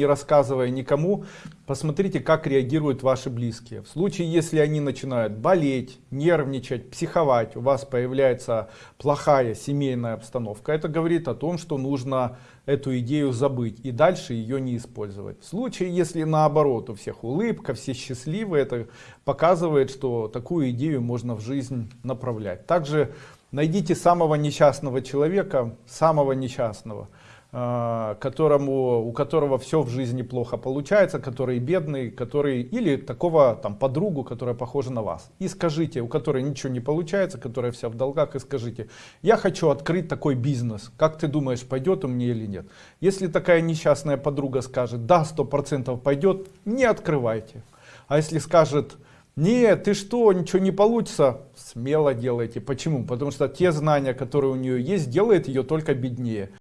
не рассказывая никому, посмотрите, как реагируют ваши близкие. В случае, если они начинают болеть, нервничать, психовать, у вас появляется плохая семейная обстановка, это говорит о том, что нужно эту идею забыть и дальше ее не использовать. В случае, если наоборот, у всех улыбка, все счастливы, это показывает, что такую идею можно в жизнь направлять. Также найдите самого несчастного человека, самого несчастного, которому, у которого все в жизни плохо получается, который бедный, который или такого там подругу, которая похожа на вас. И скажите, у которой ничего не получается, которая вся в долгах, и скажите, я хочу открыть такой бизнес, как ты думаешь, пойдет у меня или нет? Если такая несчастная подруга скажет, да, сто процентов пойдет, не открывайте. А если скажет, нет, ты что, ничего не получится, смело делайте. Почему? Потому что те знания, которые у нее есть, делают ее только беднее.